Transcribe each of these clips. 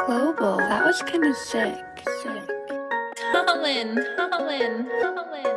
Global, that was kind of sick. Sick. Colin, Colin, Colin.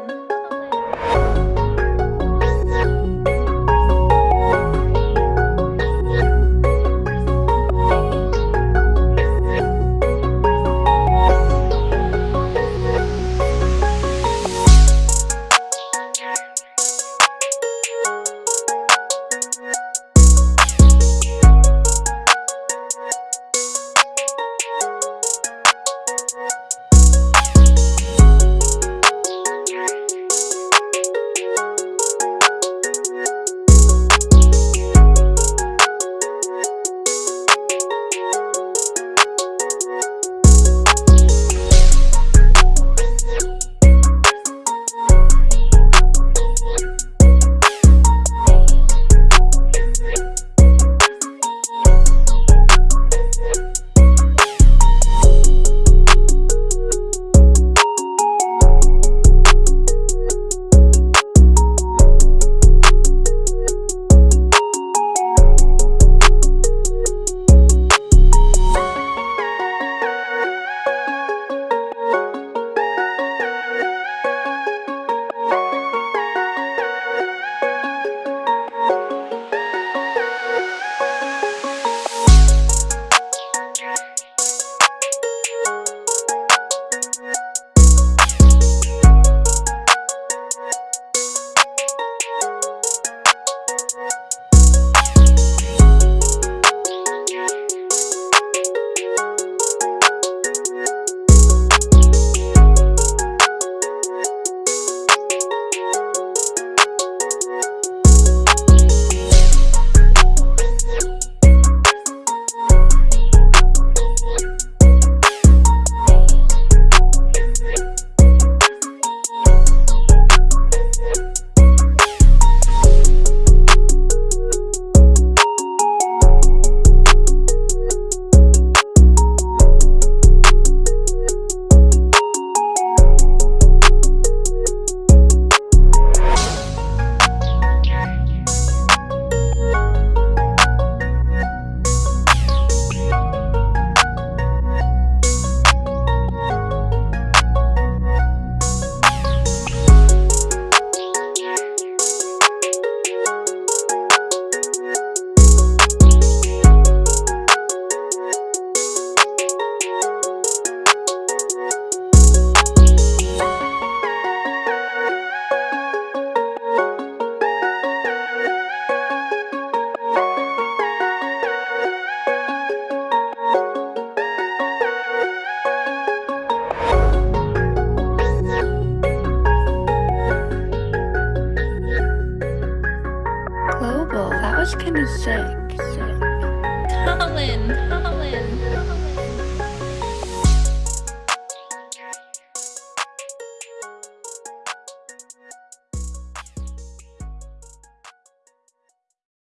Global, that was